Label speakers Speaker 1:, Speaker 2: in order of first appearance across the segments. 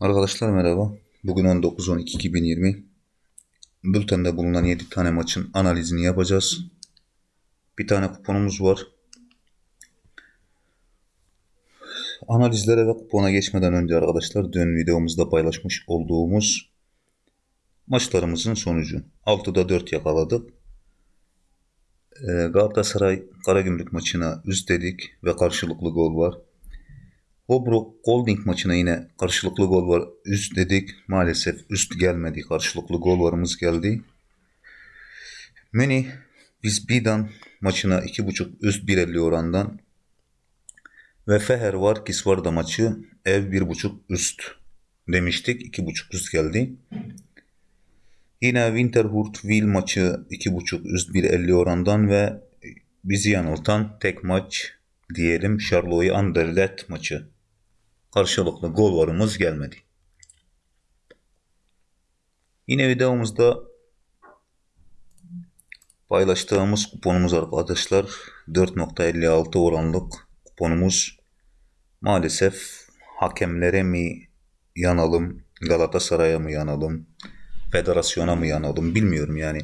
Speaker 1: Arkadaşlar merhaba. Bugün 19-12-2020. Bültende bulunan 7 tane maçın analizini yapacağız. Bir tane kuponumuz var. Analizlere ve kupona geçmeden önce arkadaşlar dün videomuzda paylaşmış olduğumuz maçlarımızın sonucu. 6'da 4 yakaladık. Ee, Galatasaray Karagümrük maçına üst dedik ve karşılıklı gol var. Bobro Golding maçına yine karşılıklı gol var. Üst dedik. Maalesef üst gelmedi. Karşılıklı gol varımız geldi. Münih biz Bidan maçına 2.5 üst 1.50 orandan ve Feher var Kisvarda maçı ev 1.5 üst demiştik. 2.5 üst geldi. Yine Winterhurt Will maçı 2.5 üst 1.50 orandan ve bizi yanıltan tek maç diyelim Charlotte Anderlecht maçı. Karşılıklı gol varımız gelmedi. Yine videomuzda paylaştığımız kuponumuz arkadaşlar 4.56 oranlık kuponumuz maalesef hakemlere mi yanalım Galatasaray'a mı yanalım federasyona mı yanalım bilmiyorum yani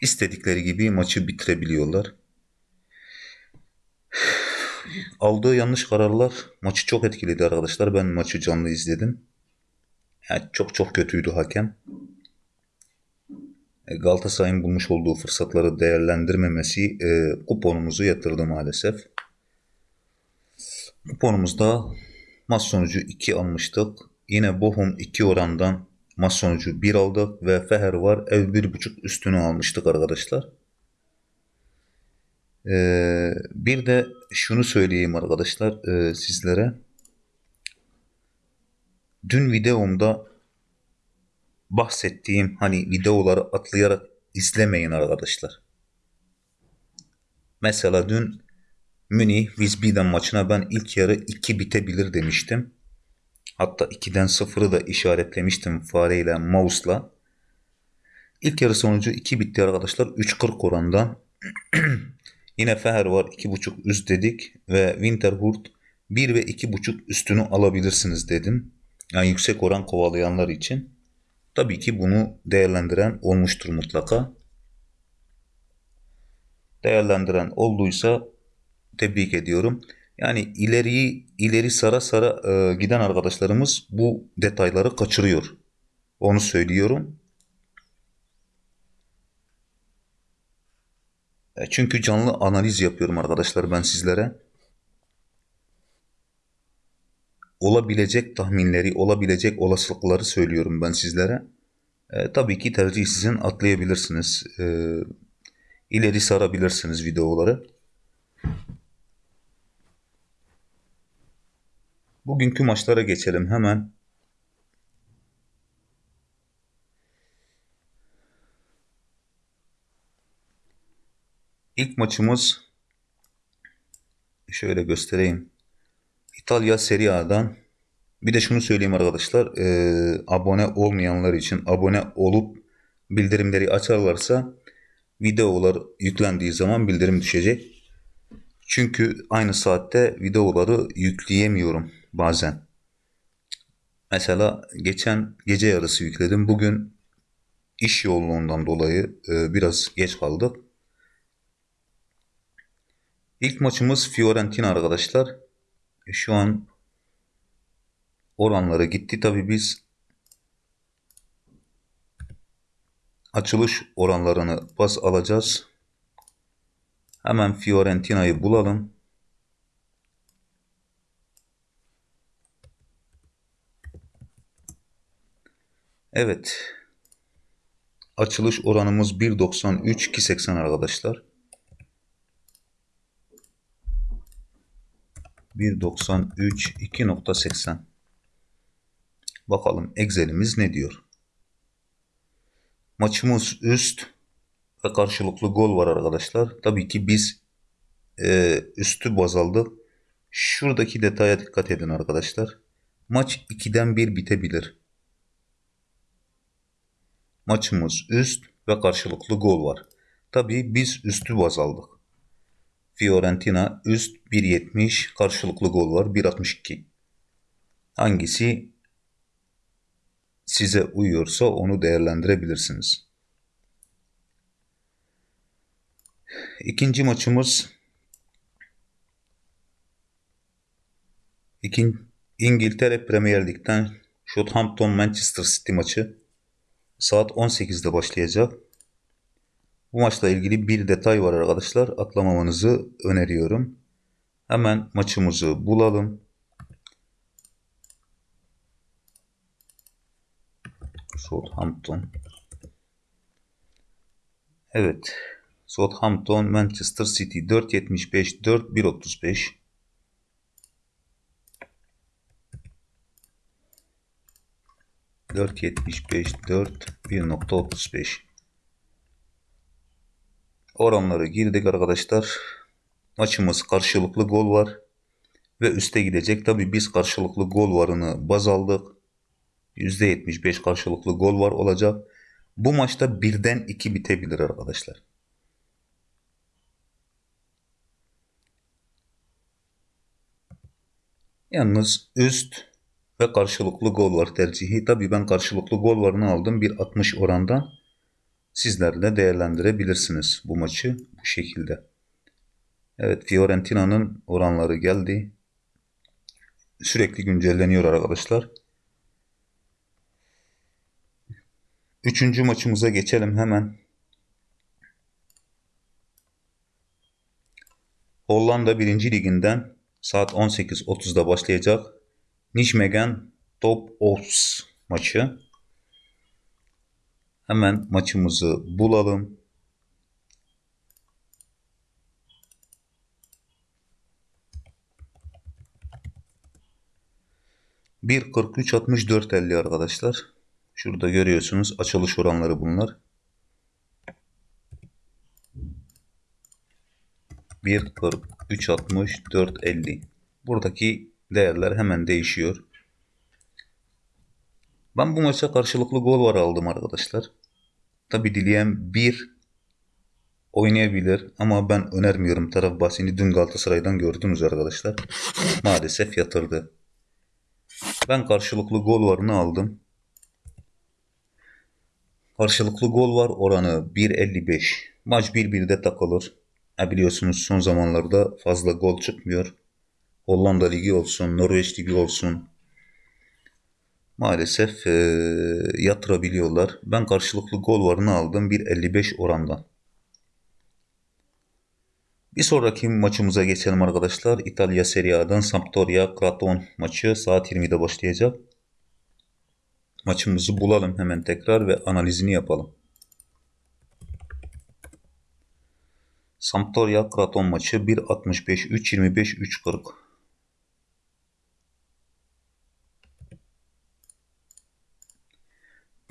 Speaker 1: istedikleri gibi maçı bitirebiliyorlar aldığı yanlış kararlar maçı çok etkiledi arkadaşlar. Ben maçı canlı izledim. Yani çok çok kötüydü hakem. E, Galatasaray'ın bulmuş olduğu fırsatları değerlendirmemesi e, kuponumuzu yatırdı maalesef. Kuponumuzda maç sonucu 2 almıştık. Yine Bochum 2 orandan maç sonucu 1 aldık ve Feher var ev 1.5 üstünü almıştık arkadaşlar. Ee, bir de şunu söyleyeyim arkadaşlar e, sizlere. Dün videomda bahsettiğim hani videoları atlayarak izlemeyin arkadaşlar. Mesela dün Münih Wiesbaden maçına ben ilk yarı 2 bitebilir demiştim. Hatta 2'den 0'ı da işaretlemiştim fareyle mouse'la. İlk yarı sonucu 2 bitti arkadaşlar. 3.40 orandan. Yine Feher var 2.5 üst dedik ve Winterhurt 1 ve 2.5 üstünü alabilirsiniz dedim. Yani yüksek oran kovalayanlar için. Tabii ki bunu değerlendiren olmuştur mutlaka. Değerlendiren olduysa tebrik ediyorum. Yani ileriyi ileri sara sara e, giden arkadaşlarımız bu detayları kaçırıyor. Onu söylüyorum. Çünkü canlı analiz yapıyorum arkadaşlar ben sizlere. Olabilecek tahminleri, olabilecek olasılıkları söylüyorum ben sizlere. E, tabii ki tercih sizin atlayabilirsiniz. E, ileri sarabilirsiniz videoları. Bugünkü maçlara geçelim hemen. İlk maçımız şöyle göstereyim. İtalya Serie A'dan bir de şunu söyleyeyim arkadaşlar. E, abone olmayanlar için abone olup bildirimleri açarlarsa videolar yüklendiği zaman bildirim düşecek. Çünkü aynı saatte videoları yükleyemiyorum bazen. Mesela geçen gece yarısı yükledim. Bugün iş yoğunluğundan dolayı e, biraz geç kaldık. İlk maçımız Fiorentina arkadaşlar. E, şu an oranları gitti. Tabi biz açılış oranlarını bas alacağız. Hemen Fiorentina'yı bulalım. Evet. Açılış oranımız 1.93 2.80 arkadaşlar. 1.93 2.80 Bakalım Excel'imiz ne diyor? Maçımız üst ve karşılıklı gol var arkadaşlar. Tabii ki biz e, üstü baz aldık. Şuradaki detaya dikkat edin arkadaşlar. Maç 2'den 1 bitebilir. Maçımız üst ve karşılıklı gol var. Tabii biz üstü baz aldık. Fiorentina üst 1.70 karşılıklı gol var 1.62. Hangisi size uyuyorsa onu değerlendirebilirsiniz. İkinci maçımız İkin, İngiltere Premier Lig'den Southampton Manchester City maçı saat 18'de başlayacak. Bu maçla ilgili bir detay var arkadaşlar. Atlamamanızı öneriyorum. Hemen maçımızı bulalım. Southampton. Evet. Southampton Manchester City 4.75 4 1.35 4.75 4 1.35 Oranları girdik arkadaşlar. Maçımız karşılıklı gol var. Ve üste gidecek. Tabi biz karşılıklı gol varını baz aldık. %75 karşılıklı gol var olacak. Bu maçta birden iki bitebilir arkadaşlar. Yalnız üst ve karşılıklı gol var tercihi. Tabi ben karşılıklı gol varını aldım. Bir 60 oranda sizler de değerlendirebilirsiniz bu maçı bu şekilde. Evet Fiorentina'nın oranları geldi. Sürekli güncelleniyor arkadaşlar. Üçüncü maçımıza geçelim hemen. Hollanda 1. liginden saat 18.30'da başlayacak Nijmegen Top Ops maçı. Hemen maçımızı bulalım. Bir 43 64 50 arkadaşlar. Şurada görüyorsunuz açılış oranları bunlar. 1 43 64 50. Buradaki değerler hemen değişiyor. Ben bu maça karşılıklı gol var aldım arkadaşlar. Tabi dileyen bir oynayabilir ama ben önermiyorum. Taraf bahsini dün Galatasaray'dan gördünüz arkadaşlar. Maalesef yatırdı. Ben karşılıklı gol varını aldım. Karşılıklı gol var oranı 1.55. Maç 1-1'de takılır. E biliyorsunuz son zamanlarda fazla gol çıkmıyor. Hollanda Ligi olsun, Norveç Ligi olsun. Maalesef e, yatırabiliyorlar. Ben karşılıklı gol varını aldım 1.55 orandan. Bir sonraki maçımıza geçelim arkadaşlar. İtalya Serie A'dan Sampdoria Kraton maçı saat 20'de başlayacak. Maçımızı bulalım hemen tekrar ve analizini yapalım. Sampdoria Kraton maçı 1.65 3.25 3.40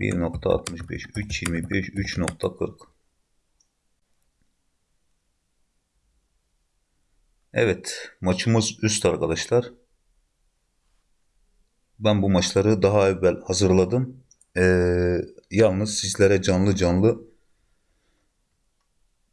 Speaker 1: 1.65 3.25 3.40 Evet maçımız üst arkadaşlar. Ben bu maçları daha evvel hazırladım. Ee, yalnız sizlere canlı canlı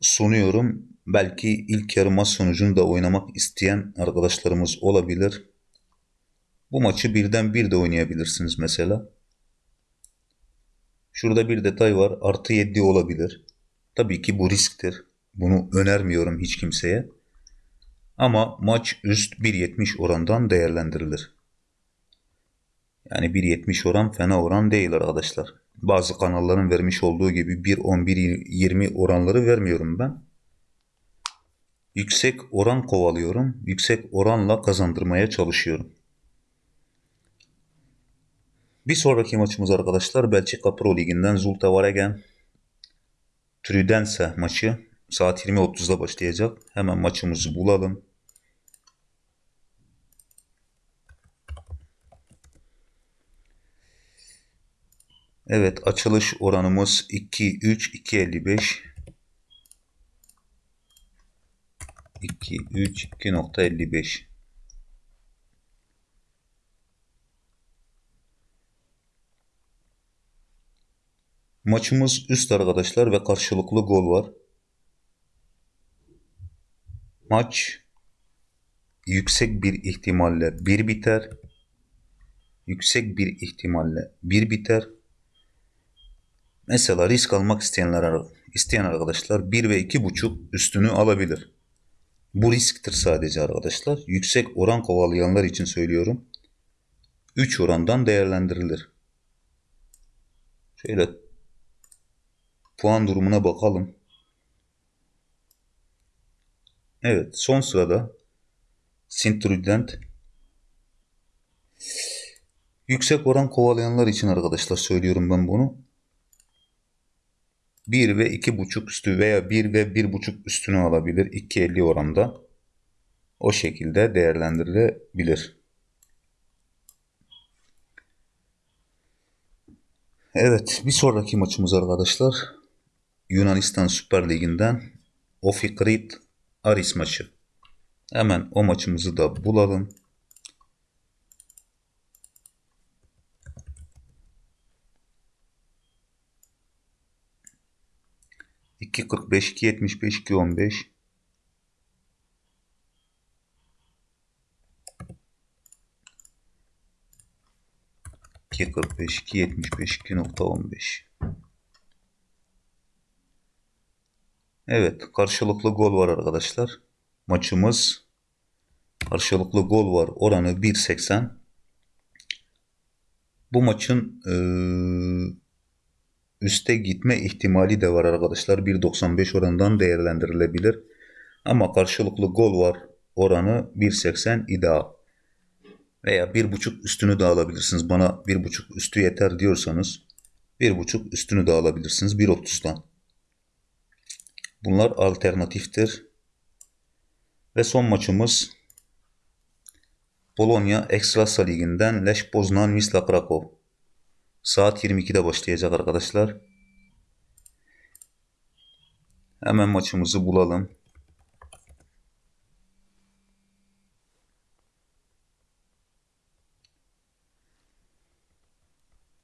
Speaker 1: sunuyorum. Belki ilk yarı maç sonucunu da oynamak isteyen arkadaşlarımız olabilir. Bu maçı birden bir de oynayabilirsiniz mesela. Şurada bir detay var. Artı 7 olabilir. Tabii ki bu risktir. Bunu önermiyorum hiç kimseye. Ama maç üst 1.70 orandan değerlendirilir. Yani 1.70 oran fena oran değil arkadaşlar. Bazı kanalların vermiş olduğu gibi 1.11-20 oranları vermiyorum ben. Yüksek oran kovalıyorum. Yüksek oranla kazandırmaya çalışıyorum. Bir sonraki maçımız arkadaşlar Belçika Pro Ligi'nden Zulte Waregem Trudense maçı saat 20.30'da başlayacak. Hemen maçımızı bulalım. Evet açılış oranımız 2 3 2.55 2 3 2.55 Maçımız üst arkadaşlar ve karşılıklı gol var. Maç yüksek bir ihtimalle bir biter. Yüksek bir ihtimalle bir biter. Mesela risk almak isteyenler isteyen arkadaşlar 1 ve 2.5 üstünü alabilir. Bu risktir sadece arkadaşlar. Yüksek oran kovalayanlar için söylüyorum. 3 orandan değerlendirilir. Şöyle puan durumuna bakalım. Evet son sırada Sintrudent yüksek oran kovalayanlar için arkadaşlar söylüyorum ben bunu. 1 ve 2.5 üstü veya 1 ve 1.5 üstünü alabilir 2.50 oranda. O şekilde değerlendirilebilir. Evet bir sonraki maçımız arkadaşlar Yunanistan Süper Ligi'nden Ofikrit Aris maçı. Hemen o maçımızı da bulalım. İki kırk beş, iki yetmiş beş, iki on beş. İki kırk beş, iki yetmiş beş, iki nokta on beş. Evet, karşılıklı gol var arkadaşlar. Maçımız karşılıklı gol var. Oranı 1.80. Bu maçın e, üste gitme ihtimali de var arkadaşlar. 1.95 oranından değerlendirilebilir. Ama karşılıklı gol var. Oranı 1.80 ideal. Veya 1.5 üstünü de alabilirsiniz. Bana 1.5 üstü yeter diyorsanız 1.5 üstünü de alabilirsiniz 1.30'dan. Bunlar alternatiftir. Ve son maçımız Polonya Ekstrasa Ligi'nden Lech Poznan Wisla Krakow. Saat 22'de başlayacak arkadaşlar. Hemen maçımızı bulalım.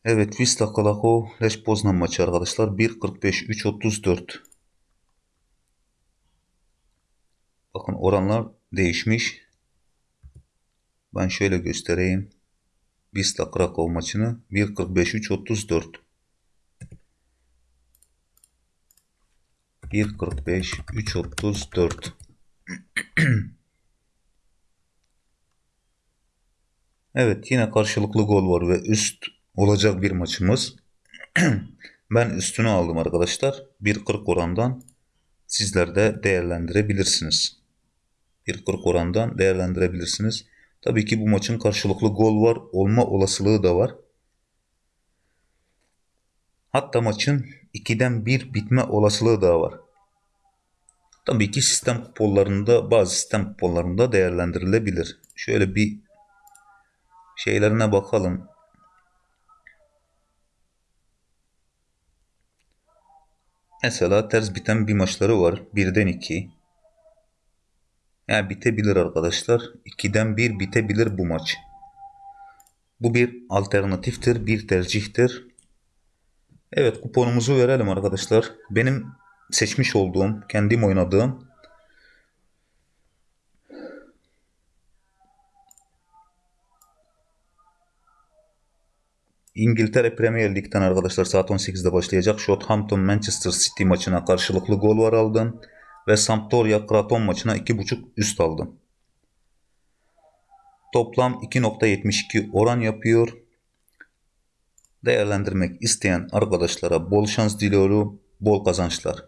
Speaker 1: Evet Wisla Krakow Lech Poznan maçı arkadaşlar. 1.45 3.34 Bakın oranlar değişmiş. Ben şöyle göstereyim. Wisla Krakow maçını 1.45-3.34 1.45-3.34 Evet yine karşılıklı gol var ve üst olacak bir maçımız. ben üstünü aldım arkadaşlar. 1.40 orandan sizler de değerlendirebilirsiniz. 1.40 orandan değerlendirebilirsiniz. Tabii ki bu maçın karşılıklı gol var olma olasılığı da var. Hatta maçın 2'den 1 bitme olasılığı da var. Tabii ki sistem kuponlarında bazı sistem kuponlarında değerlendirilebilir. Şöyle bir şeylerine bakalım. Mesela ters biten bir maçları var. 1'den 2. Yani bitebilir arkadaşlar. 2'den 1 bitebilir bu maç. Bu bir alternatiftir, bir tercihtir. Evet kuponumuzu verelim arkadaşlar. Benim seçmiş olduğum, kendim oynadığım İngiltere Premier Lig'den arkadaşlar saat 18'de başlayacak Southampton Manchester City maçına karşılıklı gol var aldım ve Sampdoria Kraton maçına 2.5 üst aldım. Toplam 2.72 oran yapıyor. Değerlendirmek isteyen arkadaşlara bol şans diliyorum, bol kazançlar.